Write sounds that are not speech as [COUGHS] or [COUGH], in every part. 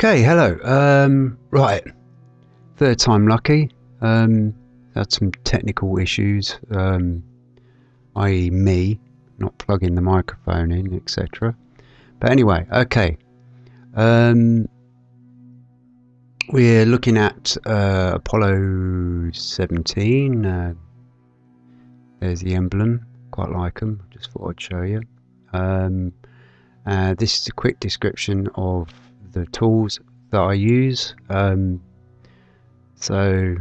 Okay, hello. Um, right, third time lucky. Um, had some technical issues, um, i.e., me not plugging the microphone in, etc. But anyway, okay. Um, we're looking at uh, Apollo 17. Uh, there's the emblem. Quite like them. Just thought I'd show you. Um, uh, this is a quick description of the tools that I use. Um, so,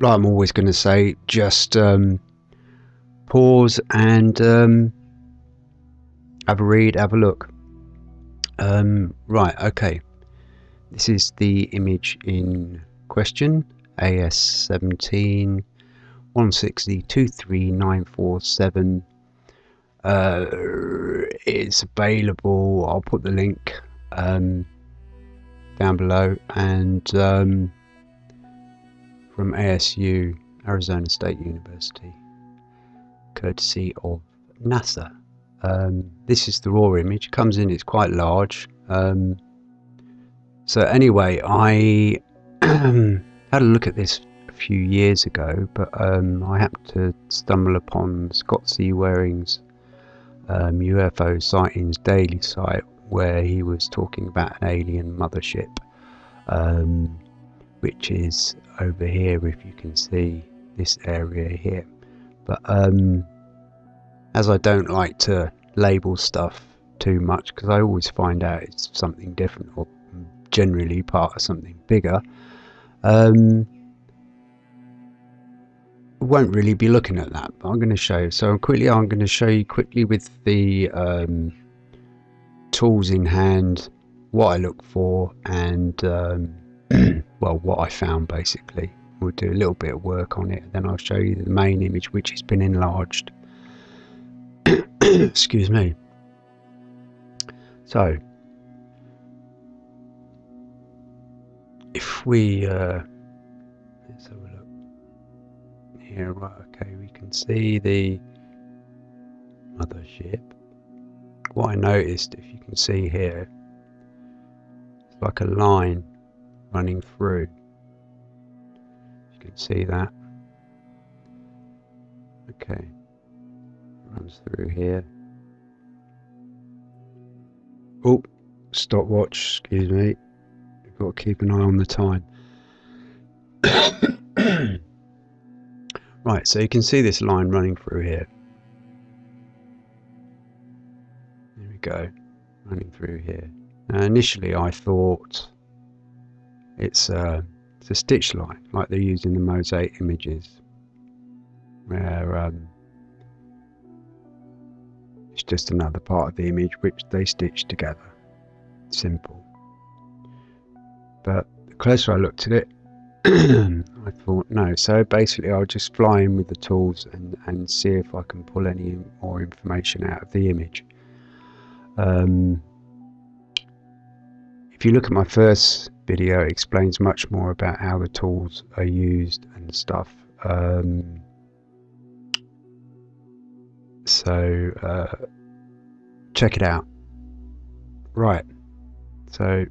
like I'm always going to say, just um, pause and um, have a read, have a look. Um, right, okay. This is the image in question AS17 160 Uh, it's available. I'll put the link um, down below and um, from ASU, Arizona State University, courtesy of NASA. Um, this is the raw image. Comes in, it's quite large. Um, so anyway, I [CLEARS THROAT] had a look at this a few years ago, but um, I happened to stumble upon Scott C. Waring's um, UFO Sightings Daily site where he was talking about an alien mothership, um, which is over here, if you can see this area here. But um, as I don't like to label stuff too much because I always find out it's something different or generally part of something bigger. Um, won't really be looking at that, but I'm going to show you. So quickly, I'm going to show you quickly with the um, tools in hand what I look for and um, [CLEARS THROAT] well what I found basically. We'll do a little bit of work on it, then I'll show you the main image which has been enlarged. [CLEARS THROAT] Excuse me. So, if we uh, let's have a look here, right? Okay, we can see the mothership. What I noticed, if you can see here, it's like a line running through. You can see that. Okay runs through here. Oh, stopwatch, excuse me. I've got to keep an eye on the time. [COUGHS] right, so you can see this line running through here. We go, running through here. Now, initially I thought it's a, it's a stitch line, like they're using the mosaic images, where um, it's just another part of the image which they stitch together. Simple. But the closer I looked at it, [CLEARS THROAT] I thought no. So basically, I'll just fly in with the tools and, and see if I can pull any more information out of the image. Um, if you look at my first video, it explains much more about how the tools are used and stuff. Um, so uh, check it out. Right. So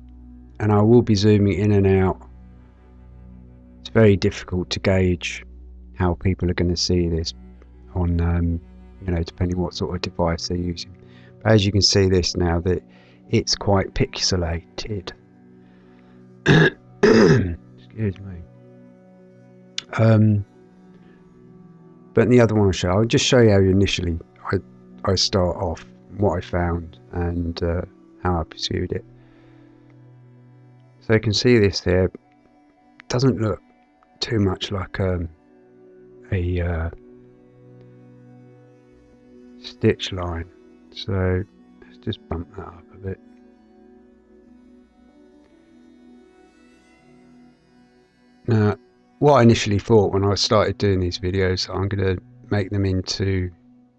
and I will be zooming in and out. It's very difficult to gauge how people are going to see this on um, you know depending what sort of device they're using as you can see this now that it's quite pixelated excuse me um, but the other one I'll show, I'll just show you how initially I, I start off, what I found and uh, how I pursued it. So you can see this there, it doesn't look too much like um, a uh, stitch line. So let's just bump that up a bit. Now what I initially thought when I started doing these videos, I'm going to make them into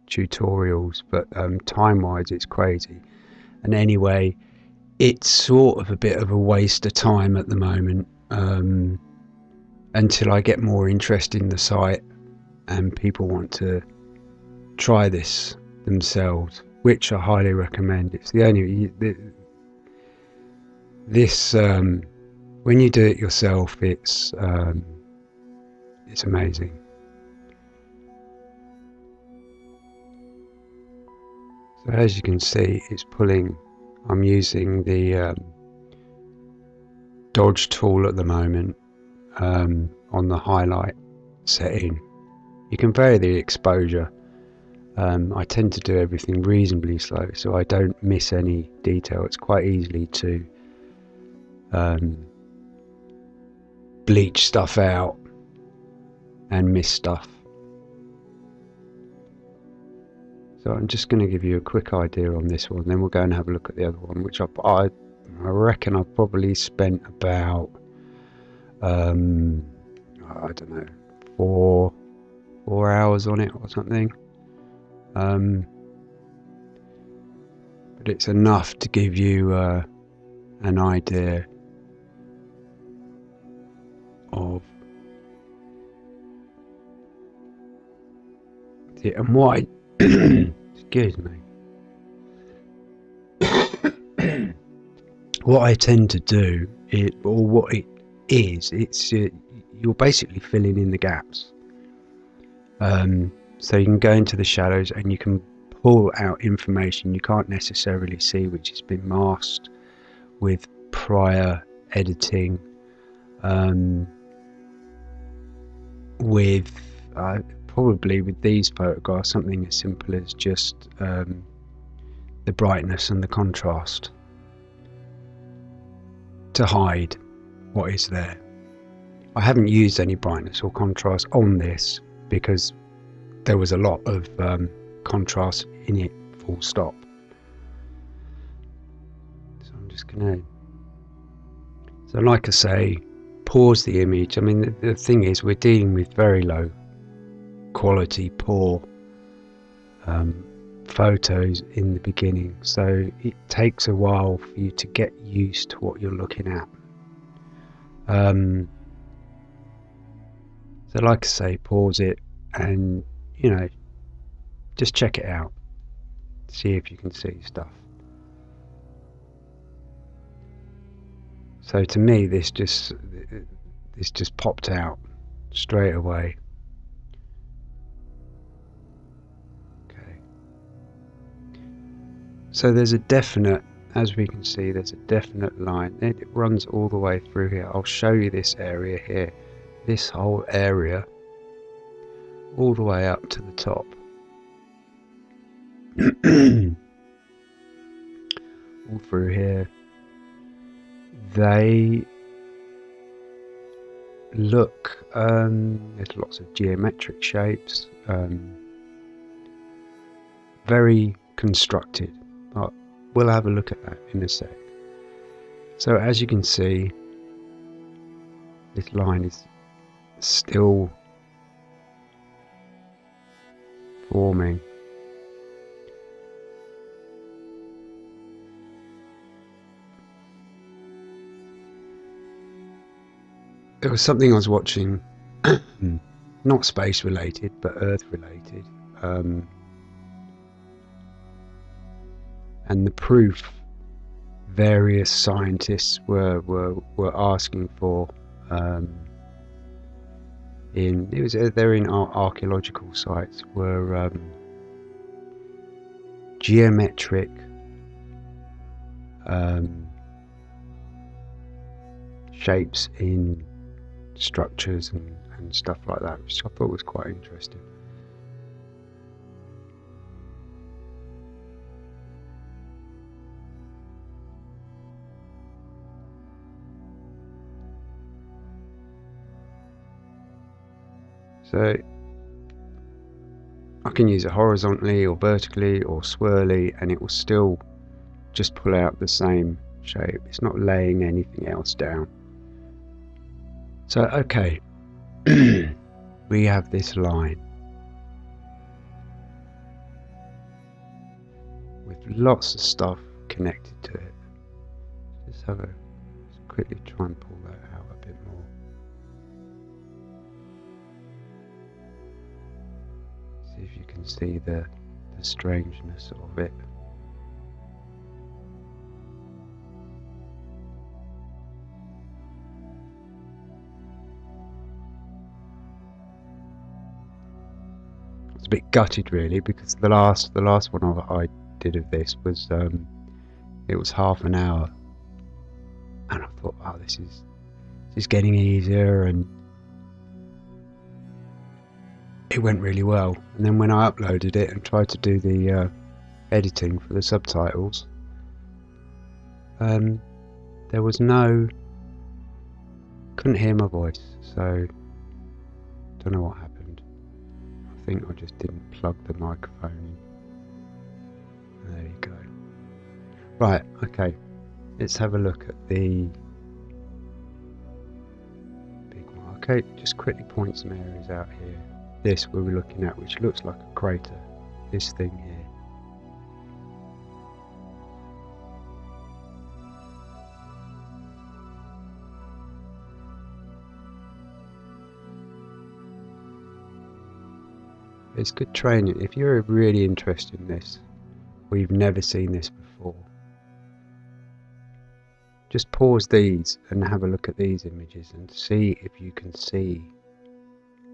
tutorials, but um, time-wise it's crazy. And anyway, it's sort of a bit of a waste of time at the moment um, until I get more interest in the site and people want to try this themselves, which I highly recommend. It's the only the, this um, when you do it yourself, it's um, it's amazing. So as you can see, it's pulling. I'm using the um, dodge tool at the moment um, on the highlight setting. You can vary the exposure. Um, I tend to do everything reasonably slow so I don't miss any detail. It's quite easily to um, bleach stuff out and miss stuff. So I'm just going to give you a quick idea on this one, then we'll go and have a look at the other one, which I, I, I reckon I've probably spent about, um, I don't know, four, four hours on it or something. Um, but it's enough to give you uh, an idea of the, and what I [COUGHS] Excuse me. [COUGHS] what I tend to do, it, or what it is, it's uh, you're basically filling in the gaps. Um, so you can go into the shadows and you can pull out information you can't necessarily see, which has been masked with prior editing, um, with uh, probably with these photographs something as simple as just um, the brightness and the contrast to hide what is there. I haven't used any brightness or contrast on this because there was a lot of um, contrast in it full stop. So I'm just going to so like I say pause the image. I mean the, the thing is we're dealing with very low quality poor um, photos in the beginning. So it takes a while for you to get used to what you're looking at. Um, so like I say pause it and you know just check it out see if you can see stuff so to me this just this just popped out straight away Okay. So there's a definite, as we can see, there's a definite line. It runs all the way through here. I'll show you this area here. This whole area, all the way up to the top. [CLEARS THROAT] all through here. They look, um, there's lots of geometric shapes, um, very constructed but we'll have a look at that in a sec. So as you can see, this line is still forming. There was something I was watching, [COUGHS] not space related, but Earth related. Um, and the proof various scientists were were, were asking for um, in it was uh, they're in archaeological sites were um, geometric um, shapes in structures and, and stuff like that which I thought was quite interesting So I can use it horizontally or vertically or swirly and it will still just pull out the same shape. It's not laying anything else down. So okay, [CLEARS THROAT] we have this line with lots of stuff connected to it. Let's have a quickly try and pull that out see the, the strangeness of it. It's a bit gutted really because the last the last one I did of this was um, it was half an hour and I thought, wow, this is this is getting easier and it went really well. And then when I uploaded it and tried to do the uh, editing for the subtitles, um, there was no couldn't hear my voice, so don't know what happened. I think I just didn't plug the microphone in. There you go. Right, okay. Let's have a look at the big one. Okay, just quickly point some areas out here. This we were looking at, which looks like a crater. This thing here. It's good training. If you're really interested in this, or you've never seen this before, just pause these and have a look at these images and see if you can see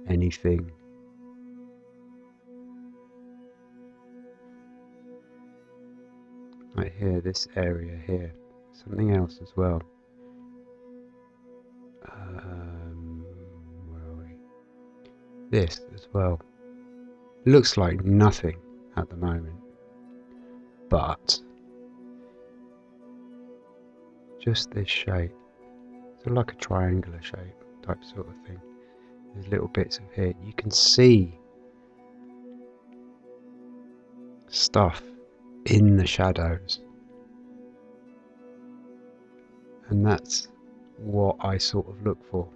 anything. Right here, this area here. Something else as well. Um, where are we? This as well. Looks like nothing at the moment, but just this shape. So like a triangular shape type sort of thing. There's little bits of here. You can see stuff in the shadows. And that's what I sort of look for.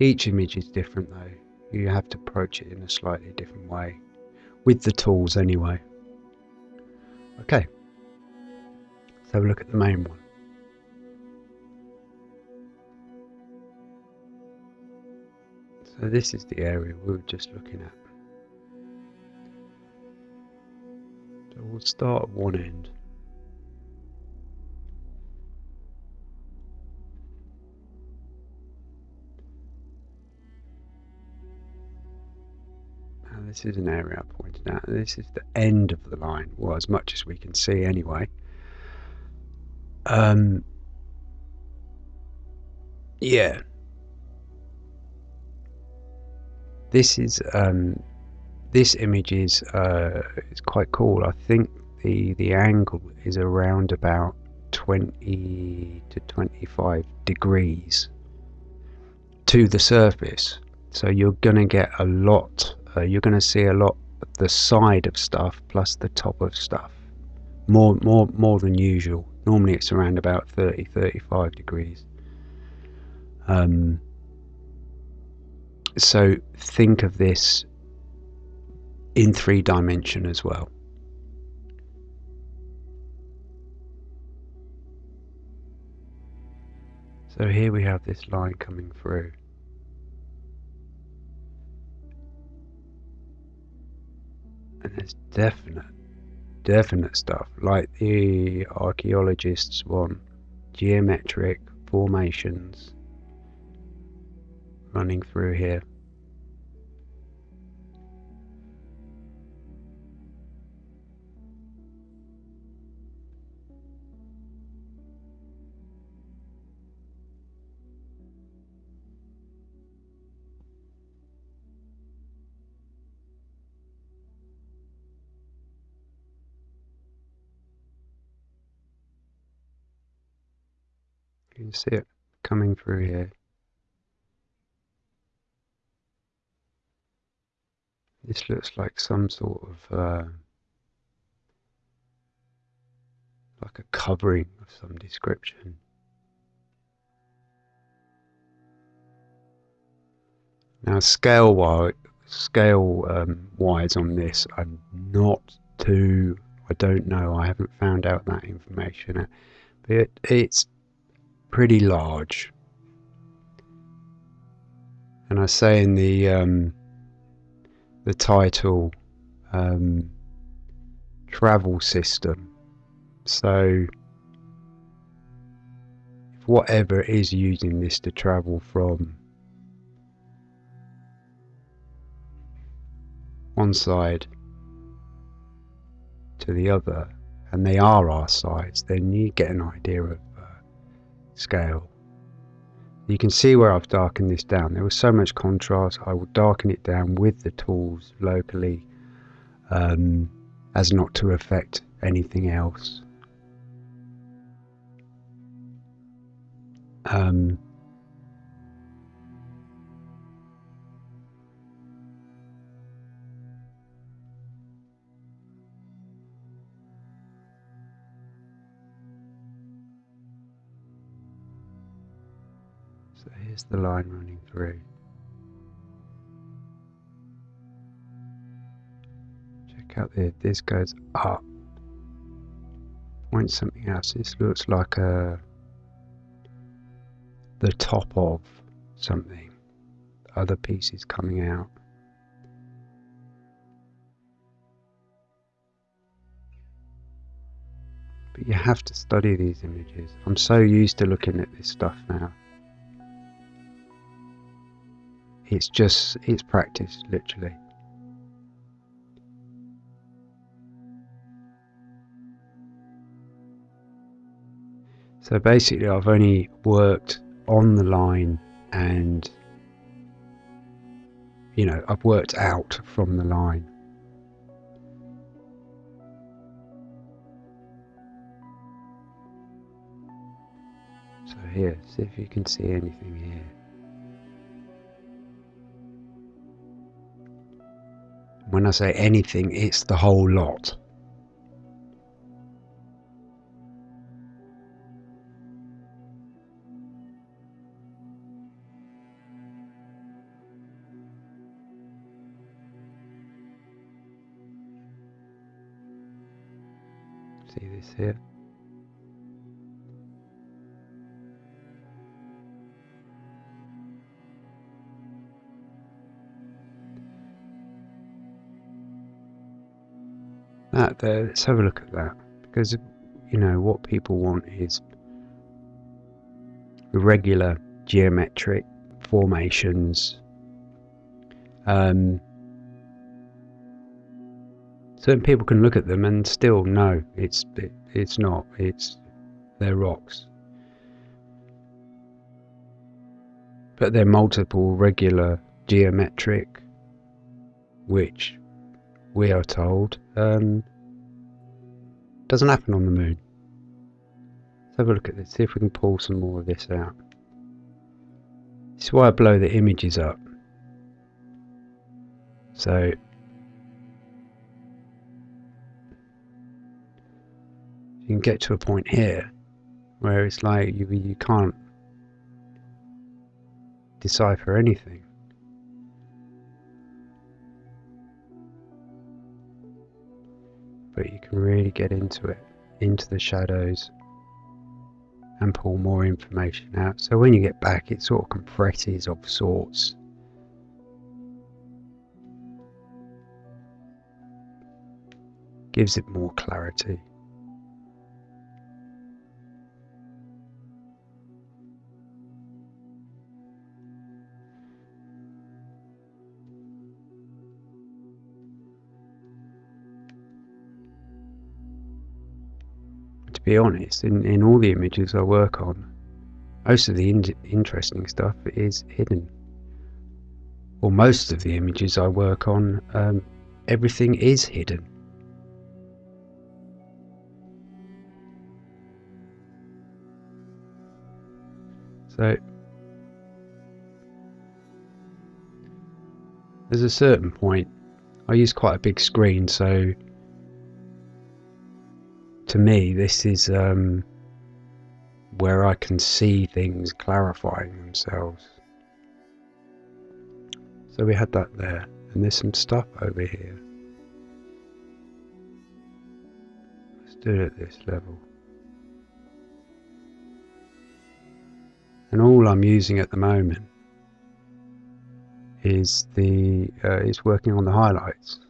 Each image is different though. You have to approach it in a slightly different way with the tools anyway. Okay. Let's have a look at the main one. So this is the area we were just looking at we'll start at one end Now this is an area I pointed out. This is the end of the line, well, as much as we can see anyway. Um, yeah. This is um, this image is uh, is quite cool. I think the the angle is around about 20 to 25 degrees to the surface. So you're going to get a lot uh, you're going to see a lot of the side of stuff plus the top of stuff more more more than usual normally it's around about 30 35 degrees um, so think of this in three dimension as well. So here we have this line coming through. And there's definite, definite stuff. Like the archaeologists want geometric formations running through here. You see it coming through here. This looks like some sort of uh, like a covering of some description. Now, scale wise, scale um, wise on this, I'm not too. I don't know. I haven't found out that information, but it, it's pretty large. And I say in the um, the title um, travel system. So whatever is using this to travel from one side to the other, and they are our sides, then you get an idea of scale. You can see where I've darkened this down. There was so much contrast, I will darken it down with the tools locally um, as not to affect anything else. Um, here's the line running through. Check out there, this goes up. Point something else. This looks like a the top of something. Other pieces coming out. But you have to study these images. I'm so used to looking at this stuff now. It's just, it's practice, literally. So basically I've only worked on the line and you know I've worked out from the line so here see if you can see anything here when I say anything it's the whole lot. See this here that there let's have a look at that. Because you know what people want is regular geometric formations. Um, certain people can look at them and still know it's it, it's not it's they're rocks. But they're multiple regular geometric which we are told um, doesn't happen on the moon. Let's have a look at this see if we can pull some more of this out. This is why I blow the images up. So you can get to a point here where it's like you, you can't decipher anything. But you can really get into it, into the shadows and pull more information out. So when you get back it sort of compresses of sorts. Gives it more clarity. Be honest, in, in all the images I work on, most of the in interesting stuff is hidden. Or most of the images I work on, um, everything is hidden. So there's a certain point. I use quite a big screen, so to me, this is um, where I can see things clarifying themselves. So we had that there, and there's some stuff over here. Let's do it at this level. And all I'm using at the moment is the uh, is working on the highlights.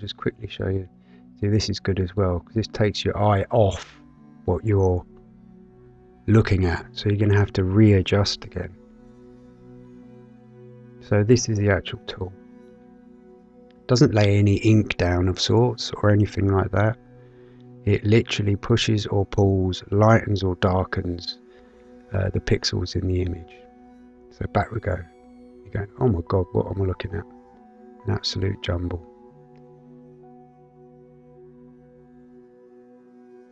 Just quickly show you. See, this is good as well because this takes your eye off what you're looking at. So you're going to have to readjust again. So this is the actual tool. Doesn't lay any ink down of sorts or anything like that. It literally pushes or pulls, lightens or darkens uh, the pixels in the image. So back we go. You go, oh my god, what am I looking at? An absolute jumble.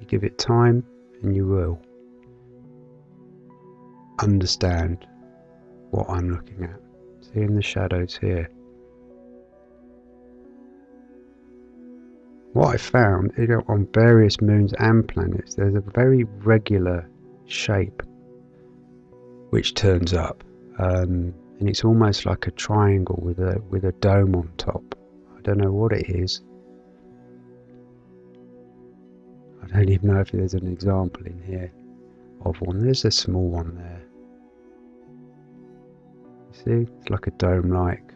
You give it time and you will understand what I'm looking at. Seeing the shadows here. What I found you on various moons and planets, there's a very regular shape which turns up, um, and it's almost like a triangle with a with a dome on top. I don't know what it is. Don't even know if there's an example in here of one. There's a small one there. See, it's like a dome-like.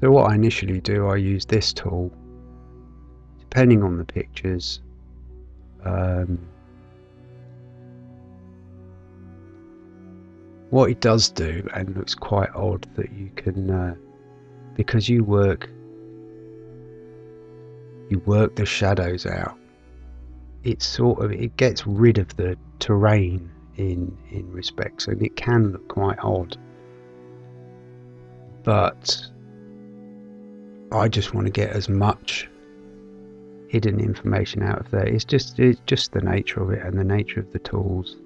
So what I initially do, I use this tool, depending on the pictures. Um, what it does do, and looks quite odd, that you can, uh, because you work, you work the shadows out. It sort of it gets rid of the terrain in in respects, and it can look quite odd. But I just want to get as much hidden information out of there. It's just it's just the nature of it and the nature of the tools,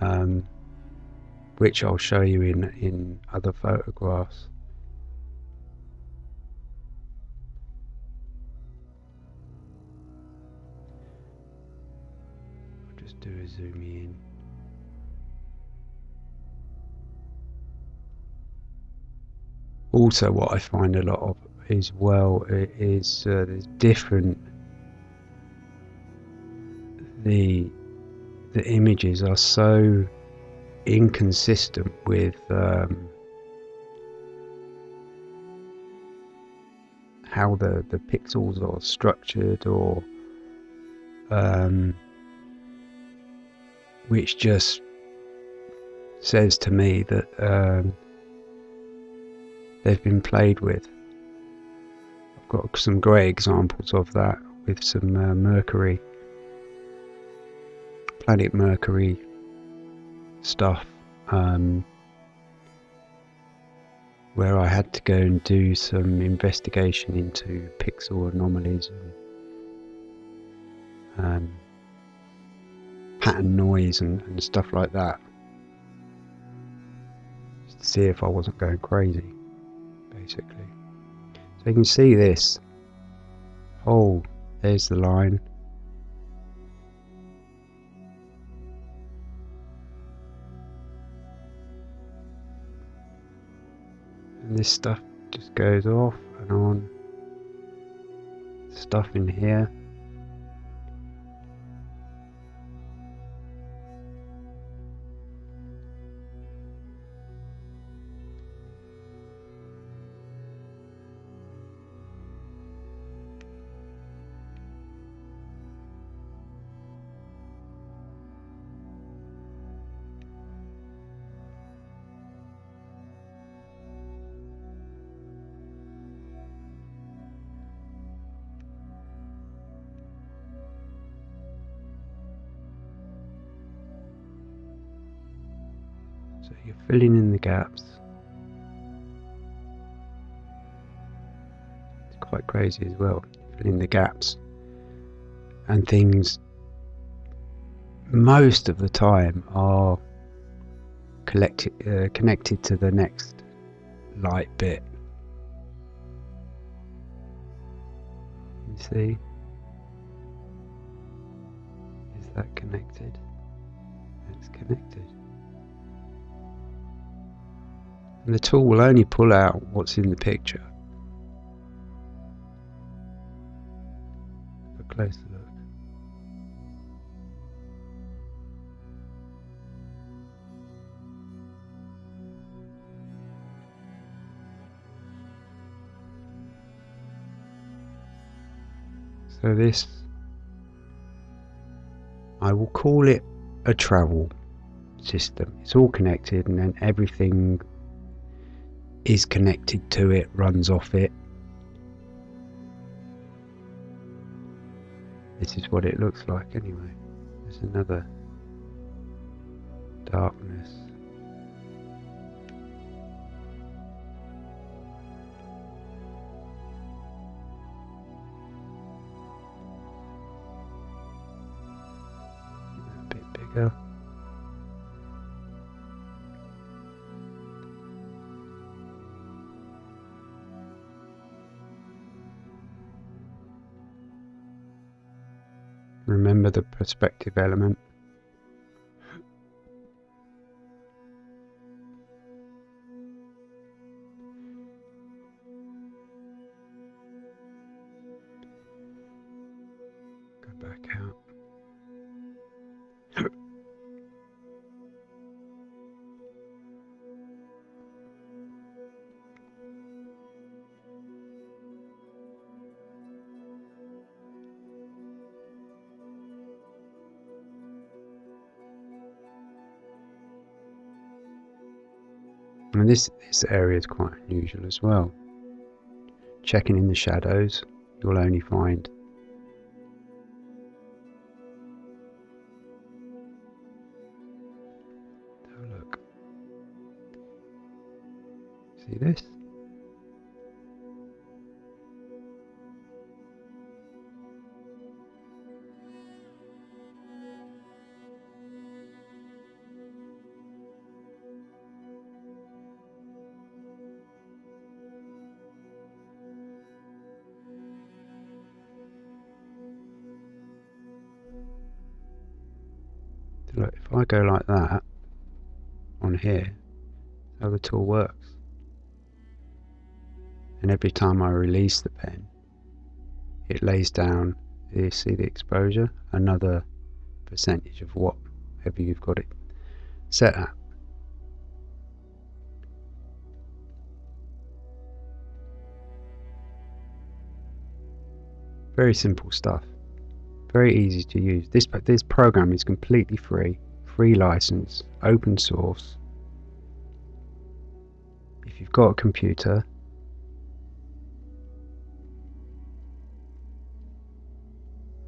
um, which I'll show you in in other photographs. I'll just do a zoom in. Also what I find a lot of as well is uh, there's different the the images are so inconsistent with um, how the the pixels are structured or um, which just says to me that um, they've been played with. I've got some great examples of that with some uh, Mercury, Planet Mercury stuff, um, where I had to go and do some investigation into pixel anomalies and um, pattern noise and, and stuff like that. To see if I wasn't going crazy basically. So you can see this. Oh, there's the line. And this stuff just goes off and on. Stuff in here. Filling in the gaps. It's quite crazy as well, filling the gaps. And things most of the time are collected, uh, connected to the next light bit. You see? Is that connected? It's connected. And the tool will only pull out what's in the picture. A closer look. So this, I will call it a travel system. It's all connected and then everything is connected to it, runs off it. This is what it looks like anyway. There's another darkness. A bit bigger. The perspective element. And this, this area is quite unusual as well. Checking in the shadows, you'll only find go like that on here, how the tool works. And every time I release the pen, it lays down, you see the exposure, another percentage of whatever you've got it set at. Very simple stuff very easy to use. This this program is completely free, free license, open source. If you've got a computer,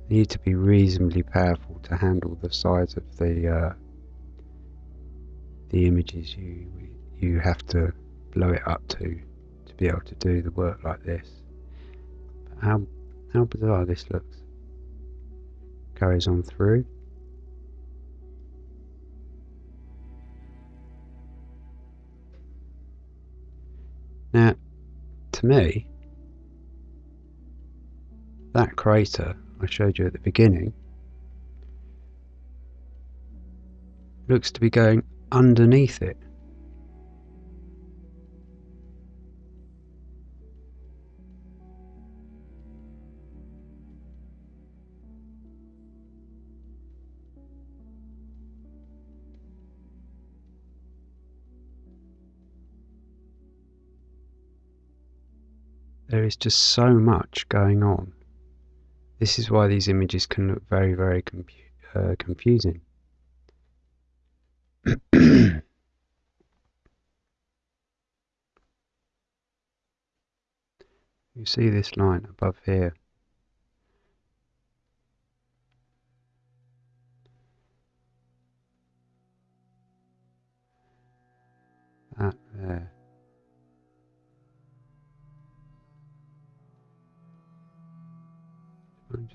need to be reasonably powerful to handle the size of the uh, the images you you have to blow it up to to be able to do the work like this. How how bizarre this looks carries on through. Now, to me, that crater I showed you at the beginning looks to be going underneath it. There is just so much going on. This is why these images can look very, very confu uh, confusing. [CLEARS THROAT] you see this line above here. That there.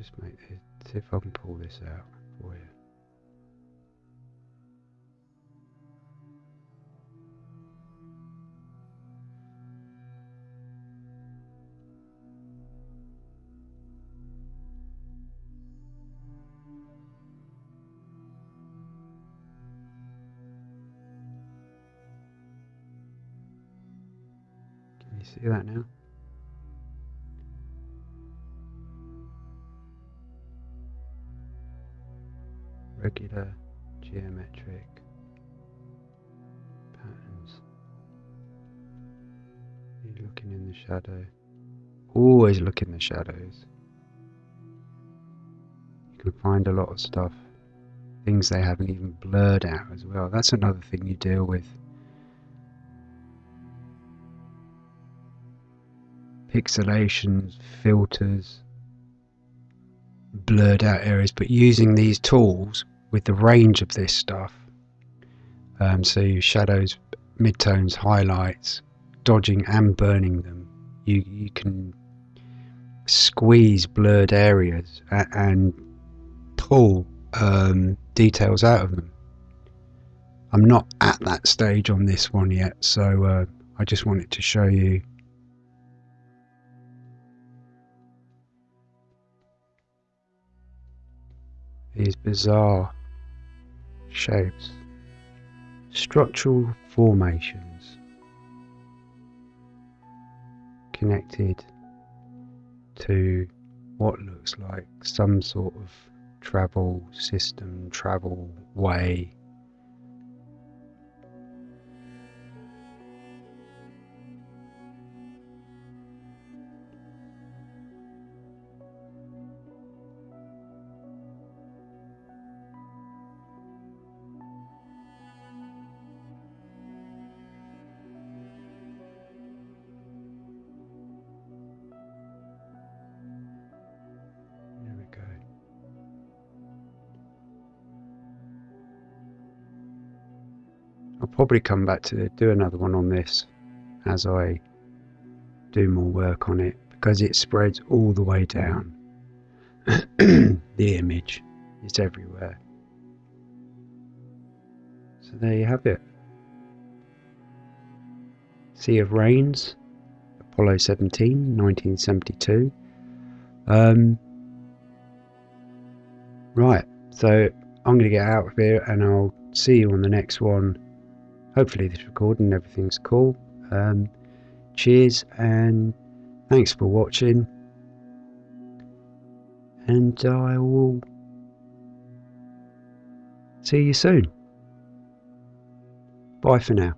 just make it, see if I can pull this out for you. Can you see that now? Shadow. Always look in the shadows. You can find a lot of stuff. Things they haven't even blurred out as well. That's another thing you deal with. Pixelations, filters, blurred out areas, but using these tools with the range of this stuff. Um, so shadows, midtones, highlights, dodging and burning them. You you can squeeze blurred areas and pull um, details out of them. I'm not at that stage on this one yet, so uh, I just wanted to show you. These bizarre shapes, structural formations connected to what looks like some sort of travel system, travel way. I'll probably come back to do another one on this as I do more work on it because it spreads all the way down. [CLEARS THROAT] the image is everywhere. So there you have it. Sea of Rains, Apollo 17, 1972. Um, right, so I'm going to get out of here and I'll see you on the next one. Hopefully, this recording everything's cool. Um, cheers and thanks for watching. And I will see you soon. Bye for now.